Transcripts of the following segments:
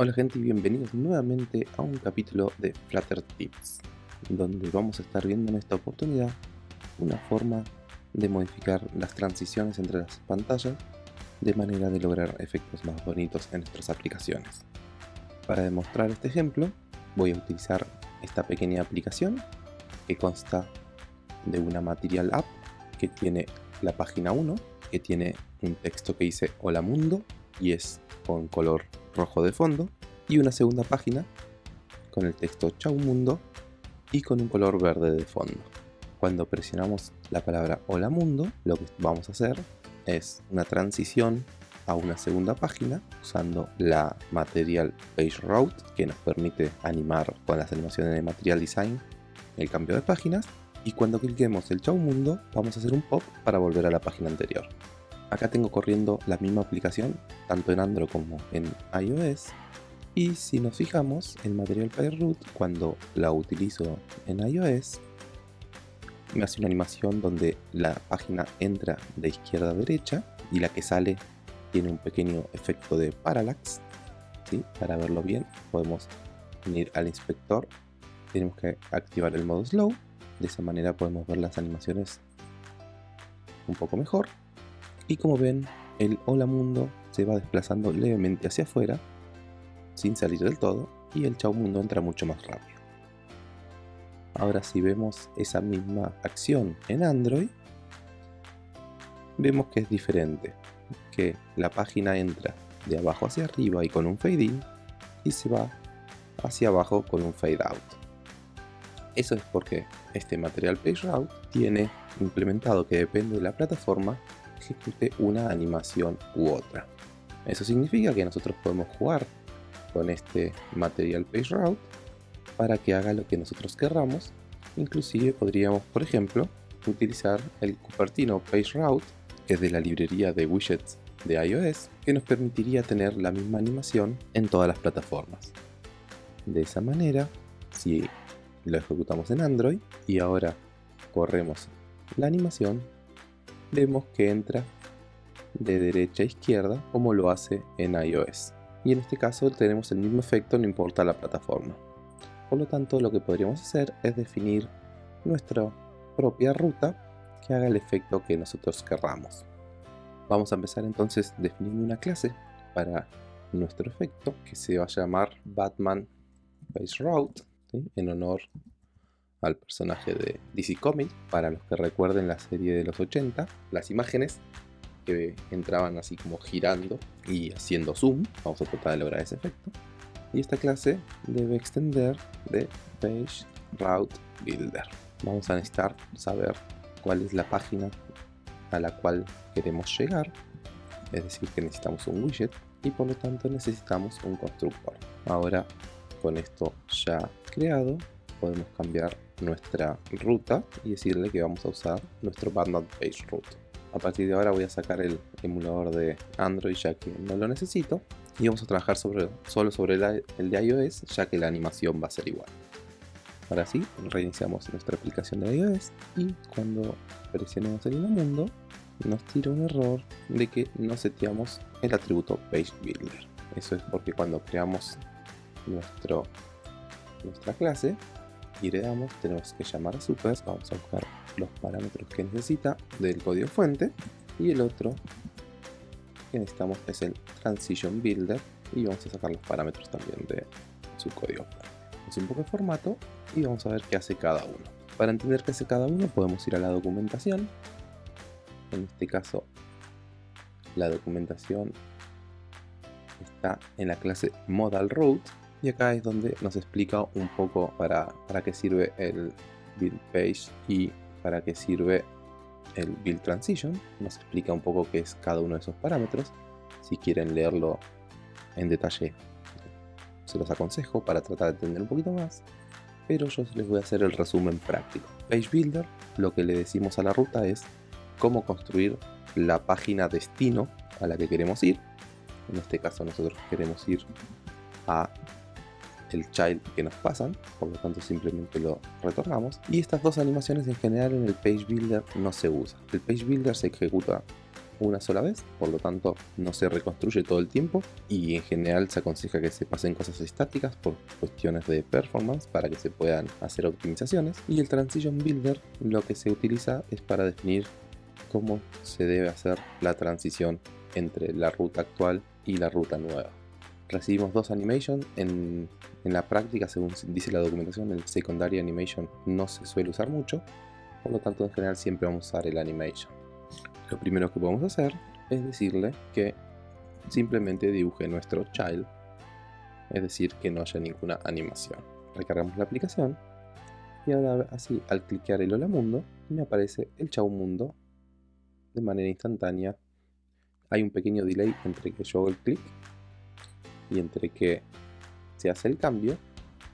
Hola gente y bienvenidos nuevamente a un capítulo de Flutter Tips, donde vamos a estar viendo en esta oportunidad una forma de modificar las transiciones entre las pantallas de manera de lograr efectos más bonitos en nuestras aplicaciones. Para demostrar este ejemplo voy a utilizar esta pequeña aplicación que consta de una Material App que tiene la página 1, que tiene un texto que dice Hola Mundo y es con color rojo de fondo y una segunda página con el texto Chau Mundo y con un color verde de fondo. Cuando presionamos la palabra Hola Mundo, lo que vamos a hacer es una transición a una segunda página usando la Material Page Route que nos permite animar con las animaciones de Material Design el cambio de páginas y cuando cliquemos el Chau Mundo vamos a hacer un pop para volver a la página anterior. Acá tengo corriendo la misma aplicación, tanto en Android como en iOS. Y si nos fijamos, en Material Page Route, cuando la utilizo en iOS, me hace una animación donde la página entra de izquierda a derecha y la que sale tiene un pequeño efecto de parallax. ¿sí? Para verlo bien, podemos venir al inspector, tenemos que activar el modo slow, de esa manera podemos ver las animaciones un poco mejor y como ven, el Hola Mundo se va desplazando levemente hacia afuera, sin salir del todo, y el Chau Mundo entra mucho más rápido. Ahora si vemos esa misma acción en Android, vemos que es diferente, que la página entra de abajo hacia arriba y con un fade in, y se va hacia abajo con un fade out. Eso es porque este Material Page Route tiene implementado que depende de la plataforma ejecute una animación u otra. Eso significa que nosotros podemos jugar con este Material Page Route para que haga lo que nosotros querramos. Inclusive podríamos, por ejemplo, utilizar el Cupertino Page Route, que es de la librería de widgets de iOS, que nos permitiría tener la misma animación en todas las plataformas. De esa manera, si lo ejecutamos en Android y ahora corremos la animación, vemos que entra de derecha a izquierda como lo hace en iOS. Y en este caso tenemos el mismo efecto no importa la plataforma. Por lo tanto lo que podríamos hacer es definir nuestra propia ruta que haga el efecto que nosotros querramos. Vamos a empezar entonces definiendo una clase para nuestro efecto que se va a llamar Batman Base Route en honor al personaje de DC Comics, para los que recuerden la serie de los 80, las imágenes que entraban así como girando y haciendo zoom, vamos a tratar de lograr ese efecto, y esta clase debe extender de Page Route Builder. Vamos a necesitar saber cuál es la página a la cual queremos llegar, es decir que necesitamos un widget y por lo tanto necesitamos un constructor. Ahora con esto ya creado podemos cambiar nuestra ruta y decirle que vamos a usar nuestro Batman Page Route. A partir de ahora voy a sacar el emulador de Android ya que no lo necesito y vamos a trabajar solo sobre el de iOS ya que la animación va a ser igual. Ahora sí, reiniciamos nuestra aplicación de iOS y cuando presionemos el mundo nos tira un error de que no seteamos el atributo Page Builder. Eso es porque cuando creamos nuestro, nuestra clase y heredamos, tenemos que llamar a supers, vamos a buscar los parámetros que necesita del código fuente y el otro que necesitamos es el transition builder y vamos a sacar los parámetros también de su código Es un poco de formato y vamos a ver qué hace cada uno. Para entender qué hace cada uno podemos ir a la documentación. En este caso la documentación está en la clase modal route y acá es donde nos explica un poco para, para qué sirve el build page y para qué sirve el build transition. Nos explica un poco qué es cada uno de esos parámetros. Si quieren leerlo en detalle, se los aconsejo para tratar de entender un poquito más. Pero yo les voy a hacer el resumen práctico. Page Builder, lo que le decimos a la ruta es cómo construir la página destino a la que queremos ir. En este caso nosotros queremos ir a el child que nos pasan, por lo tanto simplemente lo retornamos. Y estas dos animaciones en general en el Page Builder no se usa. El Page Builder se ejecuta una sola vez, por lo tanto no se reconstruye todo el tiempo y en general se aconseja que se pasen cosas estáticas por cuestiones de performance para que se puedan hacer optimizaciones y el Transition Builder lo que se utiliza es para definir cómo se debe hacer la transición entre la ruta actual y la ruta nueva. Recibimos dos animations, en, en la práctica según dice la documentación el secondary animation no se suele usar mucho, por lo tanto en general siempre vamos a usar el animation. Lo primero que podemos hacer es decirle que simplemente dibuje nuestro child, es decir, que no haya ninguna animación. Recargamos la aplicación y ahora así al cliquear el hola mundo me aparece el chau mundo de manera instantánea. Hay un pequeño delay entre que yo hago el clic y entre que se hace el cambio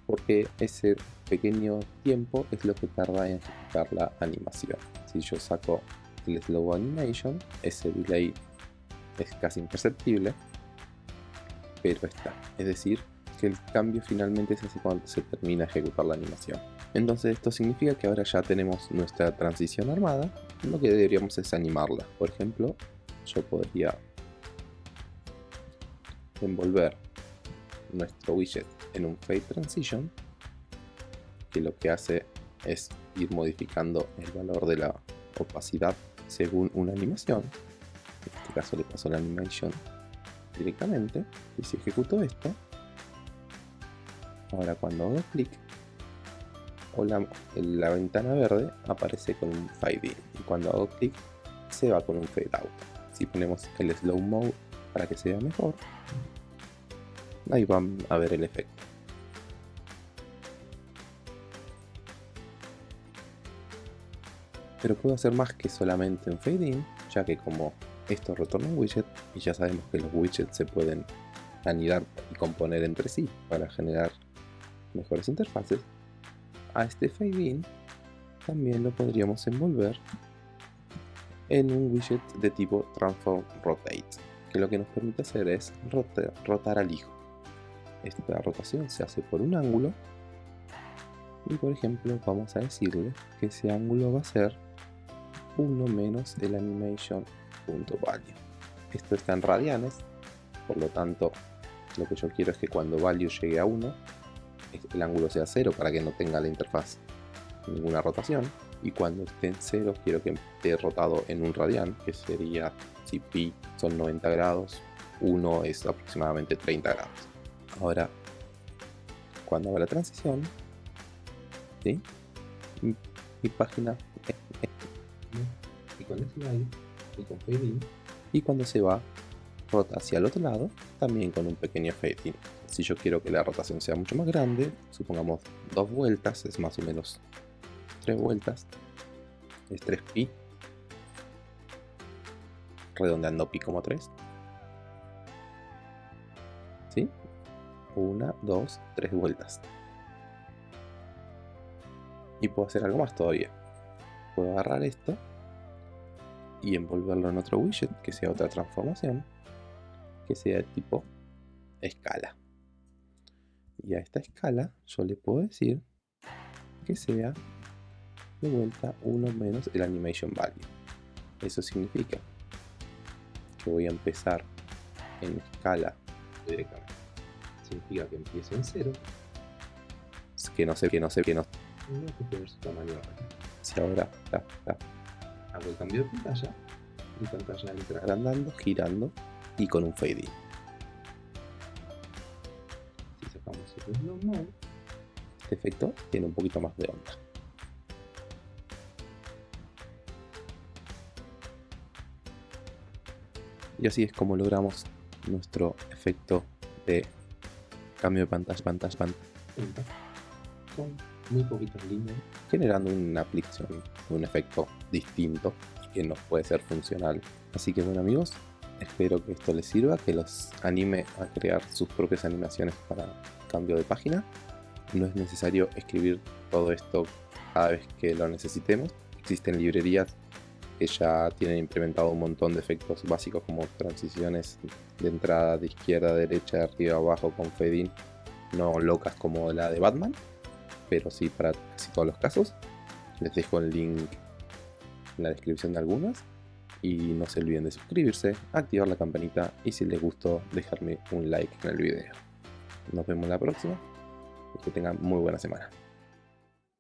porque ese pequeño tiempo es lo que tarda en ejecutar la animación. Si yo saco el slow animation, ese delay es casi imperceptible, pero está. Es decir, que el cambio finalmente se hace cuando se termina de ejecutar la animación. Entonces esto significa que ahora ya tenemos nuestra transición armada, lo que deberíamos es animarla. Por ejemplo, yo podría envolver nuestro widget en un Fade Transition, que lo que hace es ir modificando el valor de la opacidad según una animación. En este caso le paso la animation directamente y si ejecuto esto, ahora cuando hago clic, o la, la, ventana verde aparece con un fade in y cuando hago clic se va con un fade out. Si ponemos el slow mode para que se vea mejor, ahí van a ver el efecto. pero puedo hacer más que solamente un fade in, ya que como esto retorna un widget y ya sabemos que los widgets se pueden anidar y componer entre sí para generar mejores interfaces, a este fade in también lo podríamos envolver en un widget de tipo transform rotate, que lo que nos permite hacer es rotar, rotar al hijo. Esta rotación se hace por un ángulo y por ejemplo vamos a decirle que ese ángulo va a ser 1 menos el animation.value. Esto está en radianes, por lo tanto lo que yo quiero es que cuando value llegue a 1, el ángulo sea 0 para que no tenga la interfaz ninguna rotación. Y cuando esté en 0 quiero que esté rotado en un radian, que sería si pi son 90 grados, 1 es aproximadamente 30 grados. Ahora, cuando haga la transición, mi página y con slide y con fade in y cuando se va rota hacia el otro lado también con un pequeño fade in si yo quiero que la rotación sea mucho más grande supongamos dos vueltas es más o menos tres vueltas es 3 pi redondeando pi como 3 ¿sí? Una, dos, tres vueltas. Y puedo hacer algo más todavía. Puedo agarrar esto y envolverlo en otro widget que sea otra transformación que sea de tipo escala. Y a esta escala yo le puedo decir que sea de vuelta 1 menos el animation value. Eso significa que voy a empezar en escala directamente significa que empiezo en 0 que no sé que no sé que no, no si ahora. Hago el cambio de pantalla, mi pantalla entra. Agrandando, girando y con un fade in. Si sacamos el slow mode, este efecto tiene un poquito más de onda. Y así es como logramos nuestro efecto de cambio de pantalla, pantalla, pantalla con muy poquitas líneas, generando una aplicación, un efecto distinto y que nos puede ser funcional. Así que bueno amigos, espero que esto les sirva, que los anime a crear sus propias animaciones para cambio de página. No es necesario escribir todo esto cada vez que lo necesitemos. Existen librerías que ya tienen implementado un montón de efectos básicos como transiciones de entrada de izquierda a derecha, de arriba a abajo con fade in, no locas como la de Batman, pero sí para casi todos los casos. Les dejo el link en la descripción de algunas. y no se olviden de suscribirse, activar la campanita y si les gustó dejarme un like en el video. Nos vemos la próxima y que tengan muy buena semana.